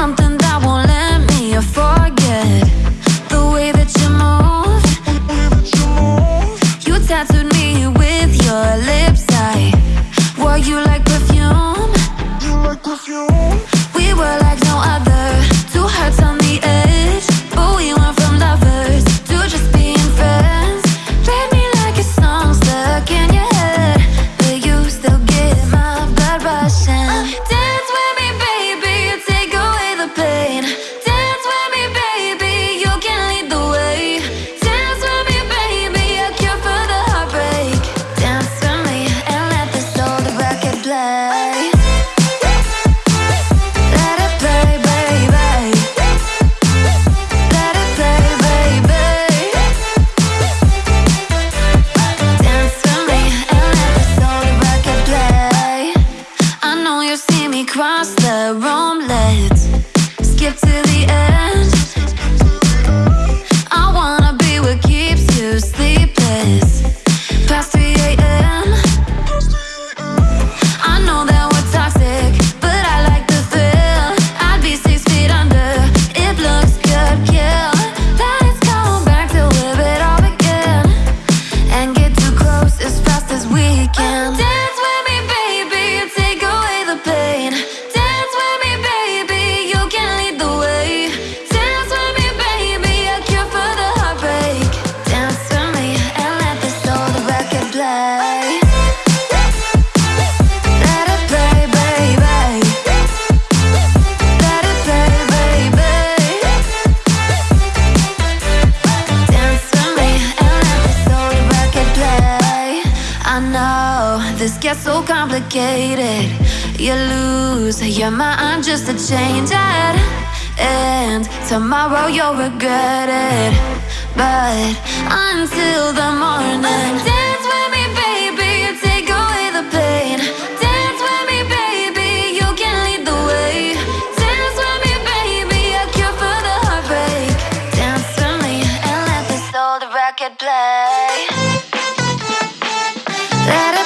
something that won't let me forget The way that you move. You tattooed me with your You like perfume. Cross the room, let's skip to the end. this gets so complicated. You lose your mind just to change it. And tomorrow you'll regret it. But until the morning, dance with me, baby, take away the pain. Dance with me, baby, you can lead the way. Dance with me, baby, a cure for the heartbreak. Dance with me and let this old record play. That